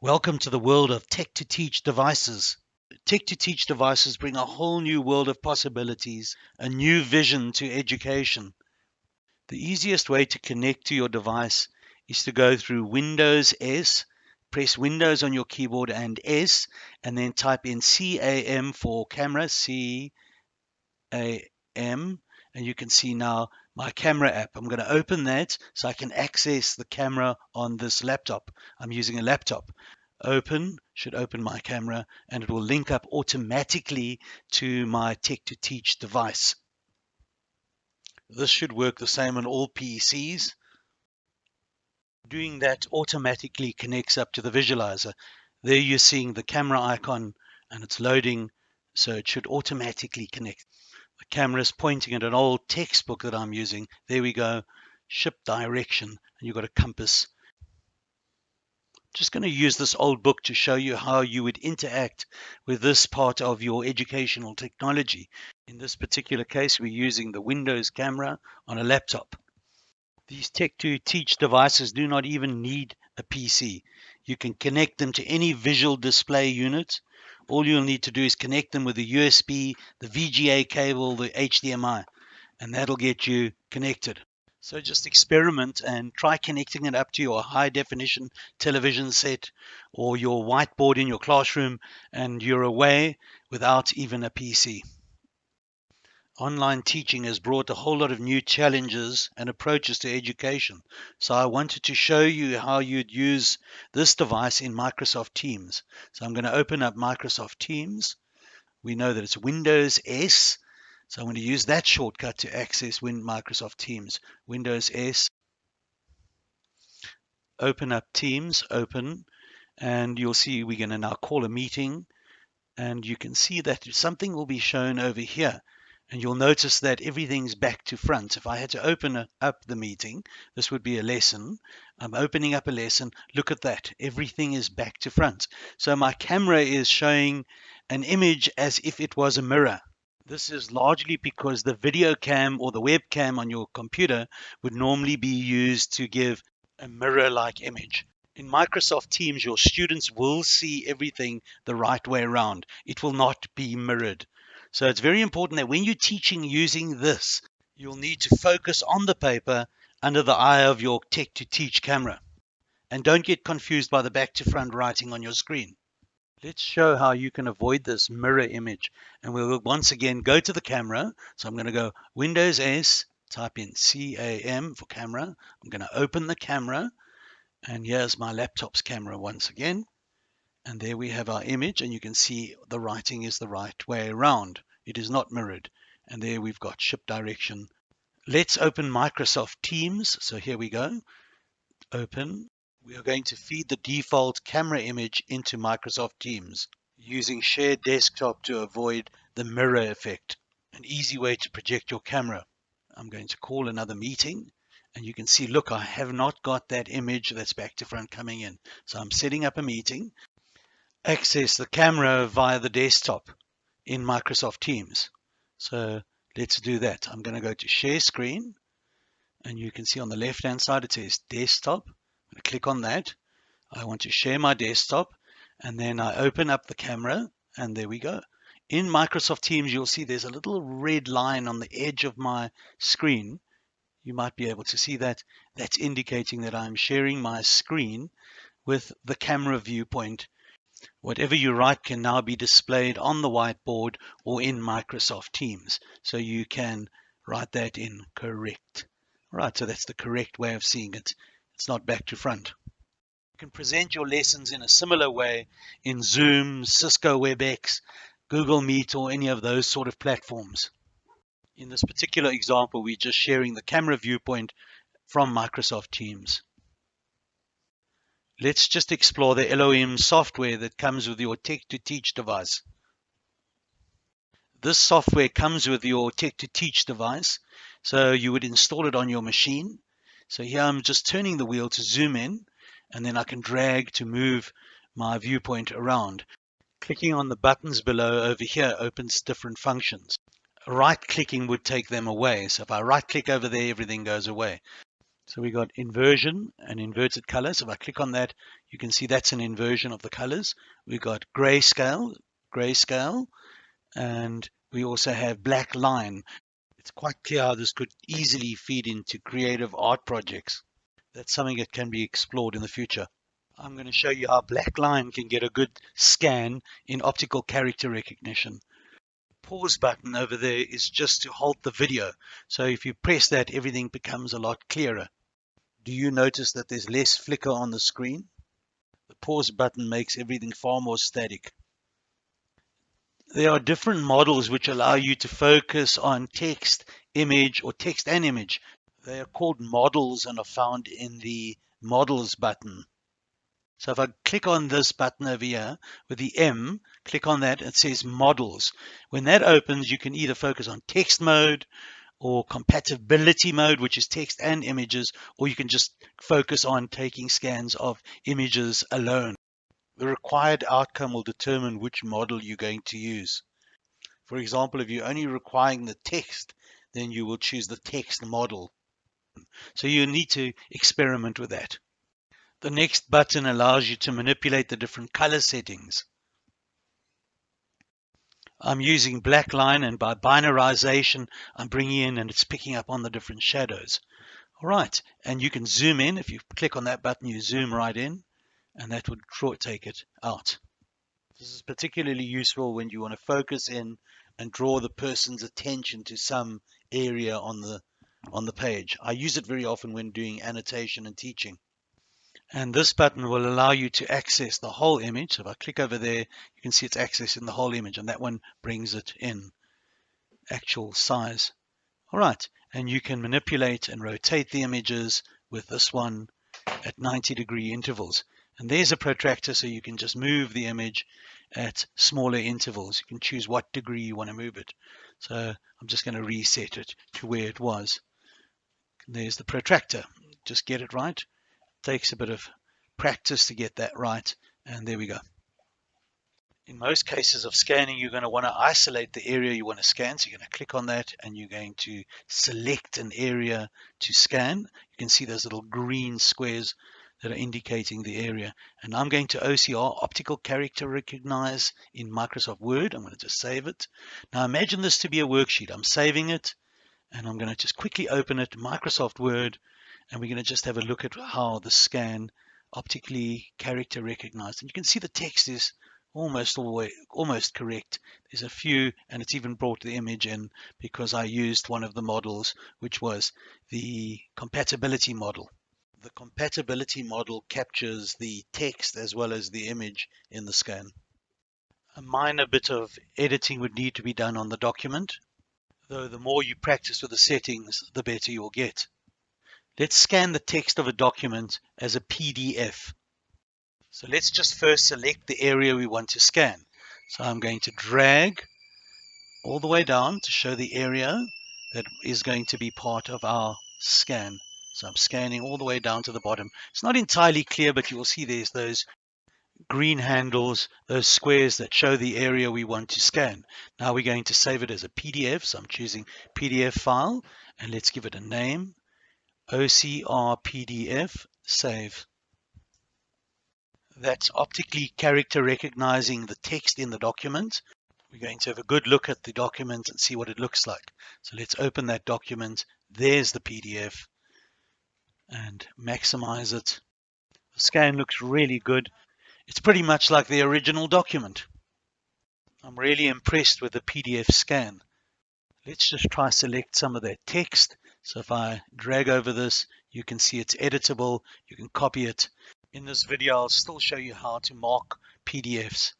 Welcome to the world of Tech to Teach devices. Tech to Teach devices bring a whole new world of possibilities, a new vision to education. The easiest way to connect to your device is to go through Windows S, press Windows on your keyboard and S, and then type in CAM for camera, C A M, and you can see now my camera app. I'm going to open that so I can access the camera on this laptop. I'm using a laptop. Open should open my camera and it will link up automatically to my Tech to Teach device. This should work the same on all PCs. Doing that automatically connects up to the visualizer. There you're seeing the camera icon and it's loading, so it should automatically connect. The camera is pointing at an old textbook that I'm using. There we go, ship direction, and you've got a compass. Just going to use this old book to show you how you would interact with this part of your educational technology. In this particular case, we're using the Windows camera on a laptop. These Tech to Teach devices do not even need a PC. You can connect them to any visual display unit all you'll need to do is connect them with the USB, the VGA cable, the HDMI, and that'll get you connected. So just experiment and try connecting it up to your high definition television set or your whiteboard in your classroom and you're away without even a PC. Online teaching has brought a whole lot of new challenges and approaches to education. So I wanted to show you how you'd use this device in Microsoft Teams. So I'm going to open up Microsoft Teams. We know that it's Windows S. So I'm going to use that shortcut to access Microsoft Teams. Windows S. Open up Teams, open, and you'll see we're going to now call a meeting. And you can see that something will be shown over here and you'll notice that everything's back to front. If I had to open up the meeting, this would be a lesson. I'm opening up a lesson. Look at that. Everything is back to front. So my camera is showing an image as if it was a mirror. This is largely because the video cam or the webcam on your computer would normally be used to give a mirror-like image. In Microsoft Teams, your students will see everything the right way around. It will not be mirrored. So it's very important that when you're teaching using this, you'll need to focus on the paper under the eye of your Tech to Teach camera. And don't get confused by the back to front writing on your screen. Let's show how you can avoid this mirror image. And we'll once again go to the camera. So I'm going to go Windows S, type in CAM for camera. I'm going to open the camera. And here's my laptop's camera once again. And there we have our image and you can see the writing is the right way around. It is not mirrored. And there we've got ship direction. Let's open Microsoft Teams. So here we go. Open. We are going to feed the default camera image into Microsoft Teams using shared desktop to avoid the mirror effect. An easy way to project your camera. I'm going to call another meeting and you can see, look, I have not got that image that's back to front coming in. So I'm setting up a meeting access the camera via the desktop in Microsoft Teams. So let's do that. I'm going to go to share screen and you can see on the left hand side it says desktop. To click on that. I want to share my desktop and then I open up the camera and there we go. In Microsoft Teams you'll see there's a little red line on the edge of my screen. You might be able to see that. That's indicating that I'm sharing my screen with the camera viewpoint Whatever you write can now be displayed on the whiteboard or in Microsoft Teams. So you can write that in correct. Right, so that's the correct way of seeing it. It's not back to front. You can present your lessons in a similar way in Zoom, Cisco WebEx, Google Meet, or any of those sort of platforms. In this particular example, we're just sharing the camera viewpoint from Microsoft Teams. Let's just explore the LOM software that comes with your Tech to Teach device. This software comes with your Tech to Teach device, so you would install it on your machine. So here I'm just turning the wheel to zoom in, and then I can drag to move my viewpoint around. Clicking on the buttons below over here opens different functions. Right clicking would take them away. So if I right click over there, everything goes away. So we got inversion and inverted colors. If I click on that, you can see that's an inversion of the colors. We've got grayscale, grayscale, and we also have black line. It's quite clear how this could easily feed into creative art projects. That's something that can be explored in the future. I'm going to show you how black line can get a good scan in optical character recognition. Pause button over there is just to halt the video. So if you press that, everything becomes a lot clearer. Do you notice that there's less flicker on the screen? The pause button makes everything far more static. There are different models which allow you to focus on text, image, or text and image. They are called models and are found in the models button. So if I click on this button over here with the M, click on that, it says models. When that opens, you can either focus on text mode, or compatibility mode, which is text and images, or you can just focus on taking scans of images alone. The required outcome will determine which model you're going to use. For example, if you're only requiring the text, then you will choose the text model. So you need to experiment with that. The next button allows you to manipulate the different color settings. I'm using black line and by binarization I'm bringing in and it's picking up on the different shadows. All right, and you can zoom in. If you click on that button, you zoom right in and that would take it out. This is particularly useful when you want to focus in and draw the person's attention to some area on the on the page. I use it very often when doing annotation and teaching. And this button will allow you to access the whole image. So if I click over there, you can see it's accessing the whole image and that one brings it in actual size. All right, and you can manipulate and rotate the images with this one at 90 degree intervals. And there's a protractor so you can just move the image at smaller intervals. You can choose what degree you want to move it. So I'm just going to reset it to where it was. There's the protractor. Just get it right takes a bit of practice to get that right. And there we go. In most cases of scanning, you're going to want to isolate the area you want to scan. So you're going to click on that and you're going to select an area to scan. You can see those little green squares that are indicating the area. And I'm going to OCR, Optical Character Recognize in Microsoft Word. I'm going to just save it. Now imagine this to be a worksheet. I'm saving it and I'm going to just quickly open it, Microsoft Word, and we're going to just have a look at how the scan optically character recognized. And you can see the text is almost way, almost correct. There's a few, and it's even brought the image in because I used one of the models, which was the compatibility model. The compatibility model captures the text as well as the image in the scan. A minor bit of editing would need to be done on the document, though the more you practice with the settings, the better you'll get. Let's scan the text of a document as a PDF. So let's just first select the area we want to scan. So I'm going to drag all the way down to show the area that is going to be part of our scan. So I'm scanning all the way down to the bottom. It's not entirely clear, but you will see there's those green handles, those squares that show the area we want to scan. Now we're going to save it as a PDF. So I'm choosing PDF file and let's give it a name. OCR PDF save. That's optically character recognizing the text in the document. We're going to have a good look at the document and see what it looks like. So let's open that document. There's the PDF and maximize it. The scan looks really good. It's pretty much like the original document. I'm really impressed with the PDF scan. Let's just try select some of that text so if I drag over this, you can see it's editable. You can copy it. In this video, I'll still show you how to mark PDFs.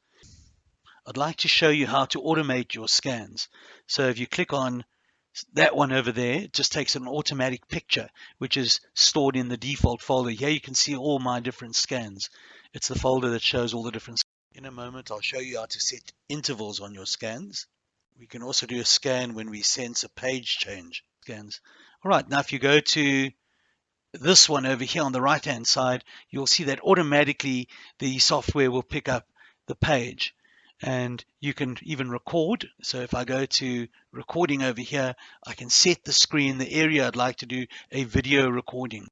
I'd like to show you how to automate your scans. So if you click on that one over there, it just takes an automatic picture, which is stored in the default folder. Here you can see all my different scans. It's the folder that shows all the different In a moment, I'll show you how to set intervals on your scans. We can also do a scan when we sense a page change scans. All right, now if you go to this one over here on the right hand side, you'll see that automatically the software will pick up the page and you can even record. So if I go to recording over here, I can set the screen, the area I'd like to do a video recording.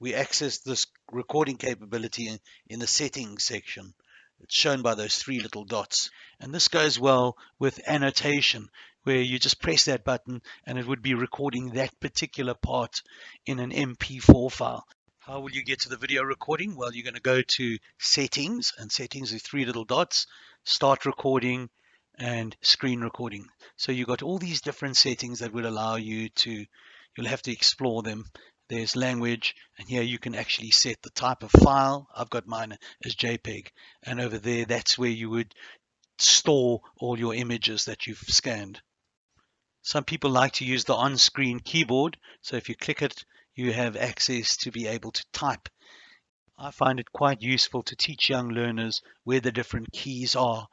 we access this recording capability in, in the settings section. It's shown by those three little dots. And this goes well with annotation, where you just press that button and it would be recording that particular part in an MP4 file. How will you get to the video recording? Well, you're going to go to settings and settings are three little dots, start recording and screen recording. So you've got all these different settings that would allow you to, you'll have to explore them. There's language and here you can actually set the type of file. I've got mine as JPEG and over there that's where you would store all your images that you've scanned. Some people like to use the on-screen keyboard. So if you click it, you have access to be able to type. I find it quite useful to teach young learners where the different keys are.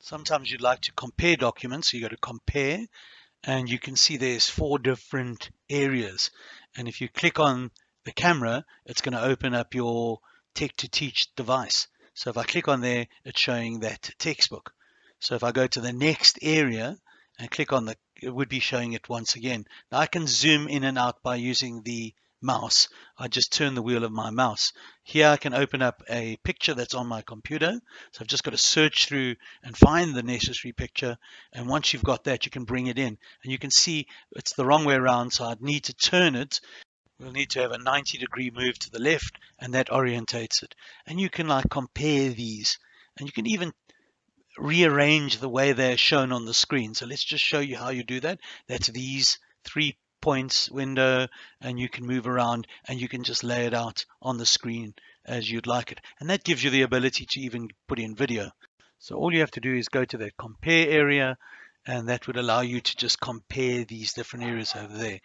Sometimes you'd like to compare documents, so you go to compare and you can see there's four different areas. And if you click on the camera, it's going to open up your Tech to Teach device. So if I click on there, it's showing that textbook. So if I go to the next area and click on the it would be showing it once again. Now I can zoom in and out by using the mouse. I just turn the wheel of my mouse. Here I can open up a picture that's on my computer. So I've just got to search through and find the necessary picture. And once you've got that, you can bring it in. And you can see it's the wrong way around, so I'd need to turn it. We'll need to have a 90 degree move to the left and that orientates it. And you can like compare these and you can even rearrange the way they're shown on the screen. So let's just show you how you do that. That's these three points window and you can move around and you can just lay it out on the screen as you'd like it. And that gives you the ability to even put in video. So all you have to do is go to that compare area and that would allow you to just compare these different areas over there.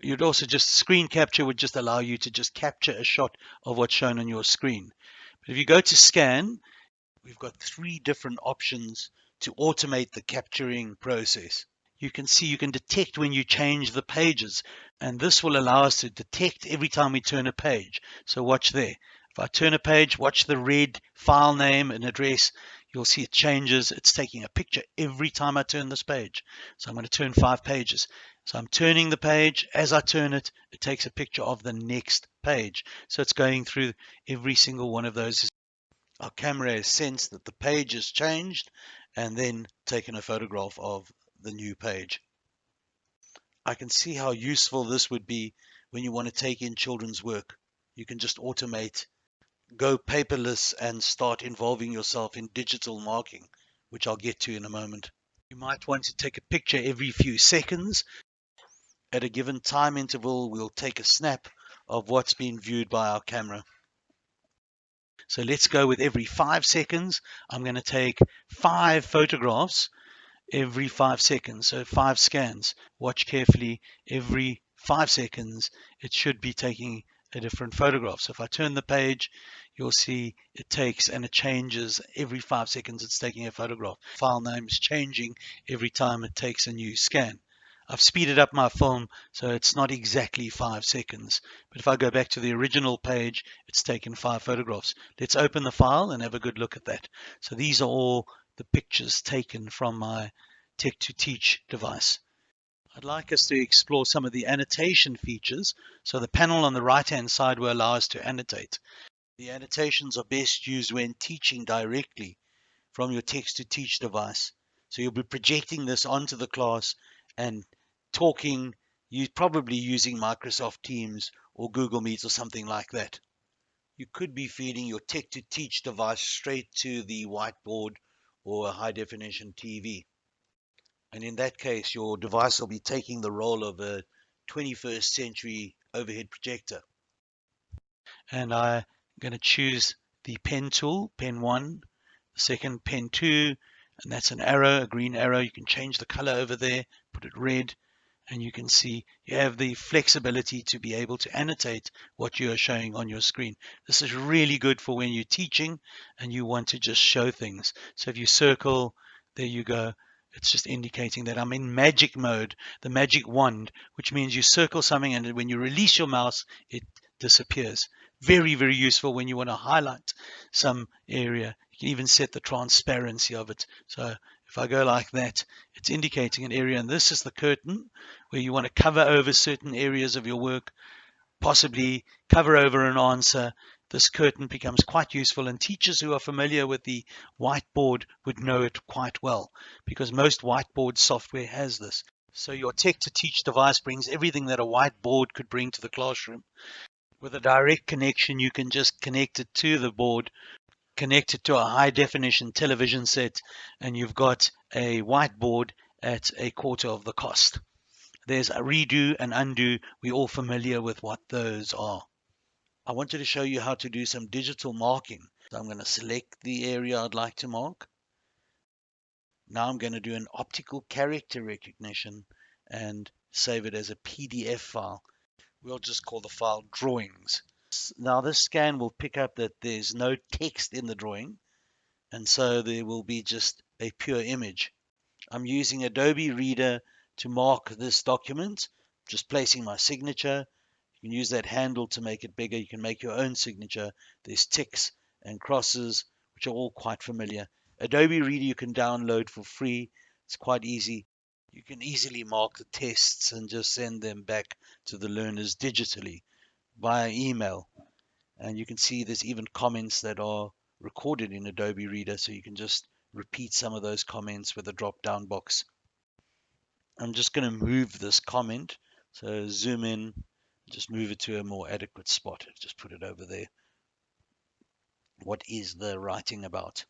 You'd also just screen capture would just allow you to just capture a shot of what's shown on your screen. But if you go to scan we've got three different options to automate the capturing process. You can see you can detect when you change the pages and this will allow us to detect every time we turn a page. So watch there. If I turn a page, watch the red file name and address, you'll see it changes. It's taking a picture every time I turn this page. So I'm going to turn five pages. So I'm turning the page. As I turn it, it takes a picture of the next page. So it's going through every single one of those our camera has sensed that the page has changed and then taken a photograph of the new page. I can see how useful this would be when you want to take in children's work. You can just automate, go paperless and start involving yourself in digital marking, which I'll get to in a moment. You might want to take a picture every few seconds. At a given time interval, we'll take a snap of what's been viewed by our camera. So let's go with every five seconds. I'm going to take five photographs every five seconds. So five scans. Watch carefully every five seconds. It should be taking a different photograph. So if I turn the page, you'll see it takes and it changes every five seconds. It's taking a photograph. File name is changing every time it takes a new scan. I've speeded up my film so it's not exactly five seconds. But if I go back to the original page, it's taken five photographs. Let's open the file and have a good look at that. So these are all the pictures taken from my Tech to Teach device. I'd like us to explore some of the annotation features. So the panel on the right hand side will allow us to annotate. The annotations are best used when teaching directly from your Tech to Teach device. So you'll be projecting this onto the class and talking, you're probably using Microsoft Teams or Google Meet or something like that. You could be feeding your Tech to Teach device straight to the whiteboard or a high definition TV. And in that case, your device will be taking the role of a 21st century overhead projector. And I'm going to choose the pen tool, pen 1, the second pen 2, and that's an arrow, a green arrow. You can change the color over there, put it red, and you can see you have the flexibility to be able to annotate what you are showing on your screen. This is really good for when you're teaching and you want to just show things. So if you circle, there you go. It's just indicating that I'm in magic mode, the magic wand, which means you circle something and when you release your mouse, it disappears. Very, very useful when you want to highlight some area. You can even set the transparency of it. So if I go like that, it's indicating an area, and this is the curtain where you want to cover over certain areas of your work. possibly cover over an answer, this curtain becomes quite useful and teachers who are familiar with the whiteboard would know it quite well because most whiteboard software has this. So your tech to teach device brings everything that a whiteboard could bring to the classroom. With a direct connection, you can just connect it to the board, connect it to a high definition television set, and you've got a whiteboard at a quarter of the cost. There's a redo and undo. We're all familiar with what those are. I wanted to show you how to do some digital marking. So I'm going to select the area I'd like to mark. Now I'm going to do an optical character recognition and save it as a PDF file. We'll just call the file drawings. Now this scan will pick up that there's no text in the drawing and so there will be just a pure image. I'm using Adobe Reader to mark this document, just placing my signature. You can use that handle to make it bigger. You can make your own signature. There's ticks and crosses, which are all quite familiar. Adobe Reader you can download for free. It's quite easy. You can easily mark the tests and just send them back to the learners digitally via email. And you can see there's even comments that are recorded in Adobe Reader, so you can just repeat some of those comments with a drop down box. I'm just going to move this comment. So zoom in, just move it to a more adequate spot. Just put it over there. What is the writing about?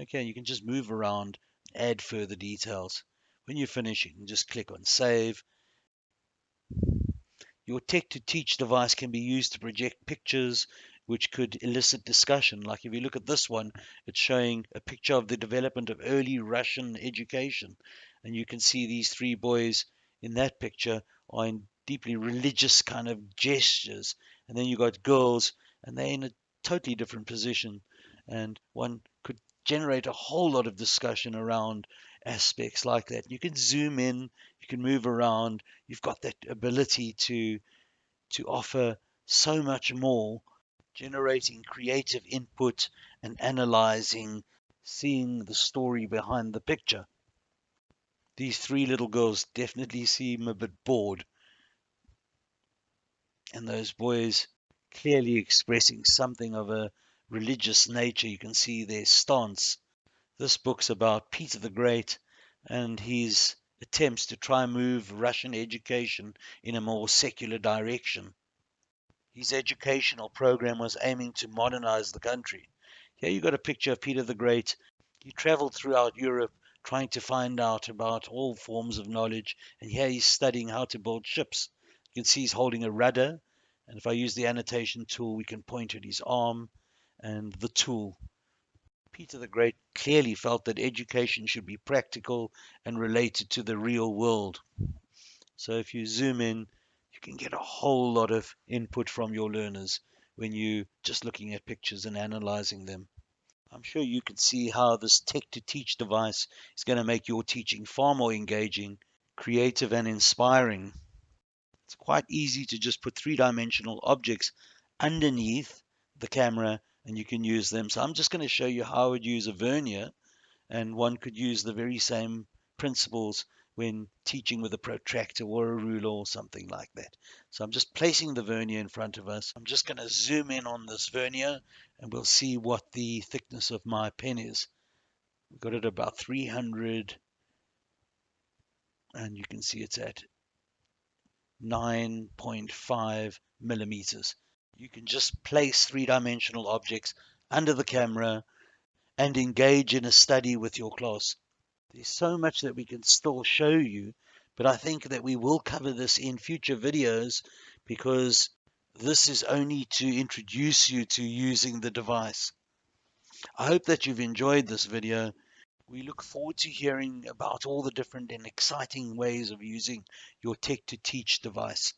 Okay, you can just move around, add further details. When you finish, you can just click on save. Your tech to teach device can be used to project pictures, which could elicit discussion. Like if you look at this one, it's showing a picture of the development of early Russian education. And you can see these three boys in that picture are in deeply religious kind of gestures. And then you've got girls, and they're in a totally different position. And one could generate a whole lot of discussion around aspects like that. You can zoom in, you can move around. You've got that ability to to offer so much more generating creative input and analyzing, seeing the story behind the picture. These three little girls definitely seem a bit bored. And those boys clearly expressing something of a religious nature. You can see their stance. This book's about Peter the Great and his attempts to try and move Russian education in a more secular direction. His educational program was aiming to modernize the country. Here you got a picture of Peter the Great. He traveled throughout Europe trying to find out about all forms of knowledge, and here he's studying how to build ships. You can see he's holding a rudder, and if I use the annotation tool, we can point at his arm and the tool. Peter the Great clearly felt that education should be practical and related to the real world. So if you zoom in, you can get a whole lot of input from your learners when you're just looking at pictures and analyzing them. I'm sure you can see how this tech to teach device is going to make your teaching far more engaging, creative and inspiring. It's quite easy to just put three-dimensional objects underneath the camera and you can use them. So I'm just going to show you how I would use a vernier and one could use the very same principles when teaching with a protractor or a ruler or something like that. So I'm just placing the vernier in front of us. I'm just going to zoom in on this vernier and we'll see what the thickness of my pen is. We've got it about 300 and you can see it's at 9.5 millimeters. You can just place three-dimensional objects under the camera and engage in a study with your class. There's so much that we can still show you, but I think that we will cover this in future videos because this is only to introduce you to using the device. I hope that you've enjoyed this video. We look forward to hearing about all the different and exciting ways of using your Tech to Teach device.